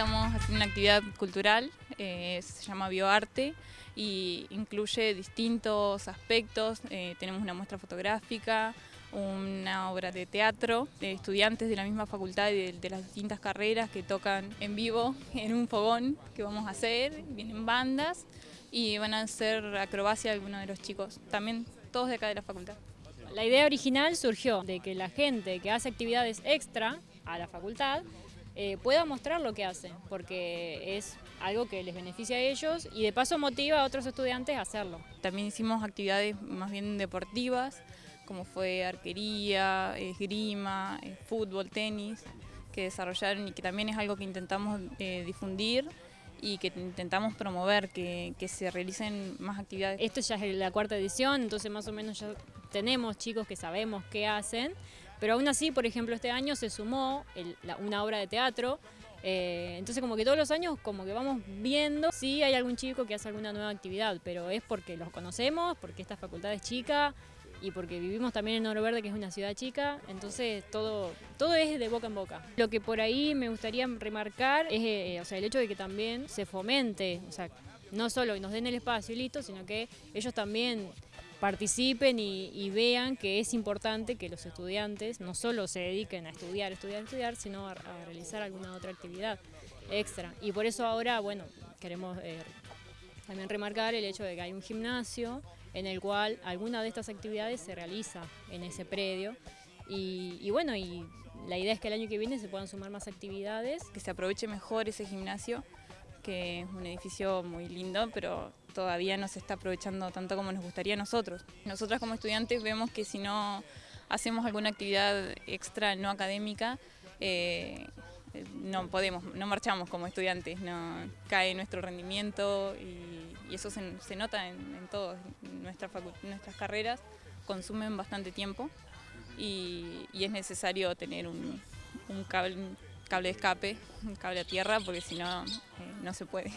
actividad cultural, eh, se llama Bioarte y incluye distintos aspectos. Eh, tenemos una muestra fotográfica, una obra de teatro de estudiantes de la misma facultad y de, las distintas carreras que tocan en vivo en un fogón que vamos a hacer, vienen bandas y van a hacer acrobacia algunos de los chicos, también todos de acá de la facultad. La idea original surgió de que la gente que hace actividades extra a la facultad eh, pueda mostrar lo que hace, porque es algo que les beneficia a ellos y de paso motiva a otros estudiantes a hacerlo. También hicimos actividades más bien deportivas, como fue arquería, esgrima, eh, fútbol, tenis, que desarrollaron y que también es algo que intentamos eh, difundir y que intentamos promover, que, que, se realicen más actividades. Esto ya es la cuarta edición, entonces más o menos ya tenemos chicos que sabemos qué hacen, pero aún así, por ejemplo, este año se sumó una obra de teatro, eh, entonces como que todos los años como que vamos viendo si hay algún chico que hace alguna nueva actividad, pero es porque los conocemos, porque esta facultad es chica y porque vivimos también en Oro Verde, que es una ciudad chica, entonces todo, todo es de boca en boca. Lo que por ahí me gustaría remarcar es eh, o sea, el hecho de que también se fomente, o sea, no solo nos den el espacio y listo, sino que ellos también participen y, vean que es importante que los estudiantes no solo se dediquen a estudiar, estudiar, estudiar, sino a, realizar alguna otra actividad extra. Y por eso ahora, bueno, queremos eh, también remarcar el hecho de que hay un gimnasio en el cual alguna de estas actividades se realiza en ese predio. Y, y bueno, y la idea es que el año que viene se puedan sumar más actividades. Que se aproveche mejor ese gimnasio que es un edificio muy lindo, pero todavía no se está aprovechando tanto como nos gustaría a nosotros. Nosotras como estudiantes vemos que si no hacemos alguna actividad extra no académica, eh, no podemos, no marchamos como estudiantes, no cae nuestro rendimiento y, eso se, nota en, en todas nuestras, carreras, consumen bastante tiempo y, es necesario tener un, cable de escape, un cable a tierra, porque si no, eh, no se puede.